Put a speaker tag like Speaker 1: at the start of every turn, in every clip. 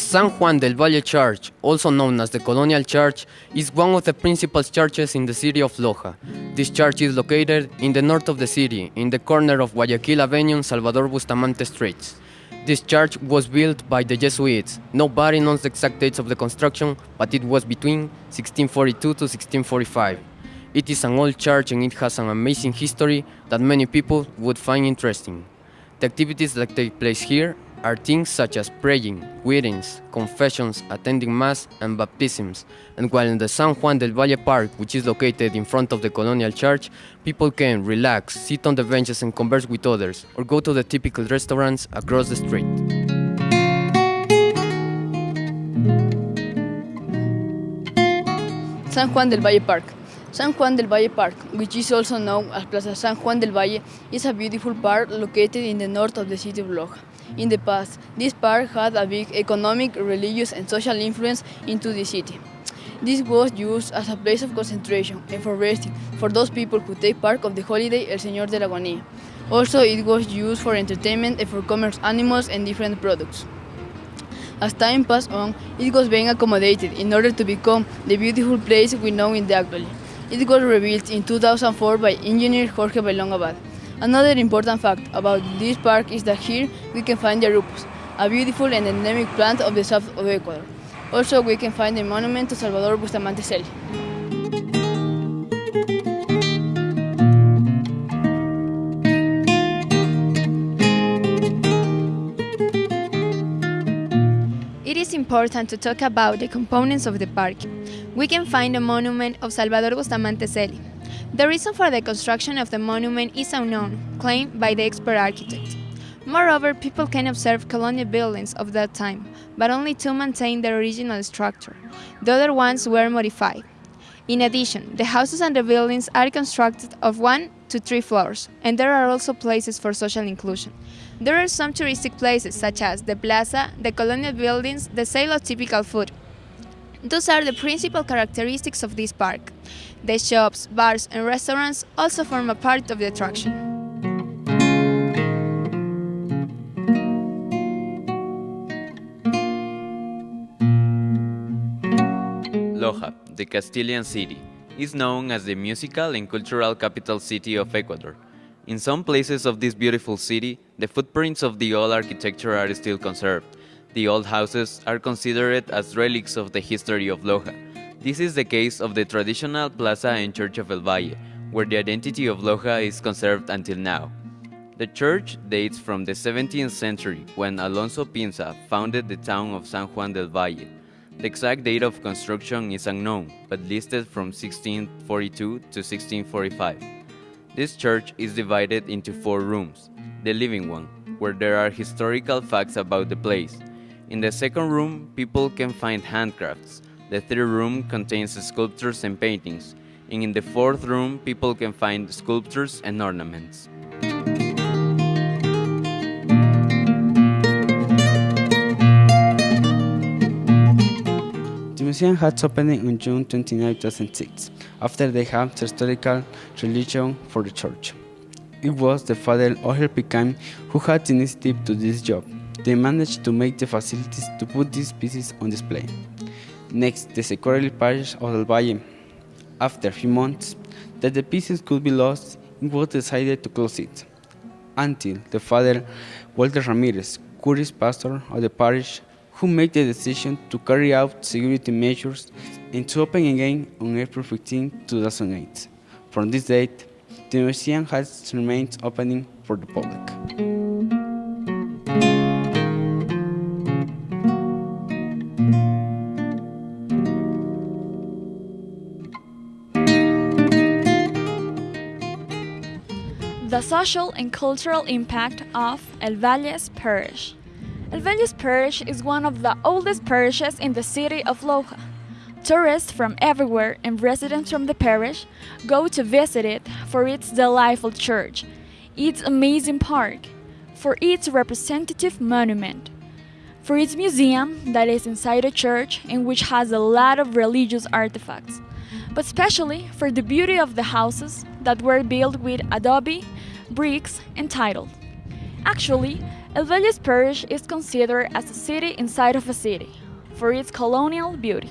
Speaker 1: San Juan del Valle Church, also known as the Colonial Church, is one of the principal churches in the city of Loja. This church is located in the north of the city, in the corner of Guayaquil Avenue and Salvador Bustamante Streets. This church was built by the Jesuits. Nobody knows the exact dates of the construction, but it was between 1642 to 1645. It is an old church and it has an amazing history that many people would find interesting. The activities that take place here are things such as praying, weddings, confessions, attending mass, and baptisms. And while in the San Juan del Valle Park, which is located in front of the Colonial Church, people can relax, sit on the benches and converse with others, or go to the typical restaurants across the street.
Speaker 2: San Juan del Valle Park. San Juan del Valle Park, which is also known as Plaza San Juan del Valle, is a beautiful park located in the north of the city of Loja. In the past, this park had a big economic, religious and social influence into the city. This was used as a place of concentration and for resting for those people who take part of the holiday El Señor de la Agonía. Also, it was used for entertainment and for commerce animals and different products. As time passed on, it was being accommodated in order to become the beautiful place we know in the actually. It was rebuilt in 2004 by engineer Jorge Bailón Abad. Another important fact about this park is that here we can find the arupos, a beautiful and endemic plant of the south of Ecuador. Also, we can find the monument to Salvador Bustamante Celi.
Speaker 3: It is important to talk about the components of the park. We can find the monument of Salvador Bustamante Celi, the reason for the construction of the monument is unknown, claimed by the expert architect. Moreover, people can observe colonial buildings of that time, but only two maintain their original structure. The other ones were modified. In addition, the houses and the buildings are constructed of one to three floors, and there are also places for social inclusion. There are some touristic places such as the plaza, the colonial buildings, the sale of typical food, those are the principal characteristics of this park. The shops, bars and restaurants also form a part of the attraction.
Speaker 4: Loja, the Castilian city, is known as the musical and cultural capital city of Ecuador. In some places of this beautiful city, the footprints of the old architecture are still conserved, the old houses are considered as relics of the history of Loja. This is the case of the traditional plaza and church of El Valle, where the identity of Loja is conserved until now. The church dates from the 17th century when Alonso Pinza founded the town of San Juan del Valle. The exact date of construction is unknown, but listed from 1642 to 1645. This church is divided into four rooms. The living one, where there are historical facts about the place, in the second room, people can find handcrafts. The third room contains sculptures and paintings. And in the fourth room, people can find sculptures and ornaments.
Speaker 5: The museum had opened on June 29, 2006, after they had historical religion for the church. It was the father Ohel Picam who had the initiative to this job. They managed to make the facilities to put these pieces on display. Next, the security parish of El Valle. After a few months, that the pieces could be lost, it was decided to close it. Until the father Walter Ramirez, curious pastor of the parish, who made the decision to carry out security measures and to open again on April 15, 2008. From this date, the museum has remained opening for the public.
Speaker 6: The social and cultural impact of El Valles Parish. El Valles Parish is one of the oldest parishes in the city of Loja. Tourists from everywhere and residents from the parish go to visit it for its delightful church, its amazing park, for its representative monument, for its museum that is inside a church and which has a lot of religious artifacts, but especially for the beauty of the houses that were built with adobe bricks, and titled. Actually, El Valles Parish is considered as a city inside of a city for its colonial beauty.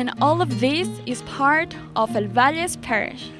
Speaker 6: And all of this is part of El Valles Parish.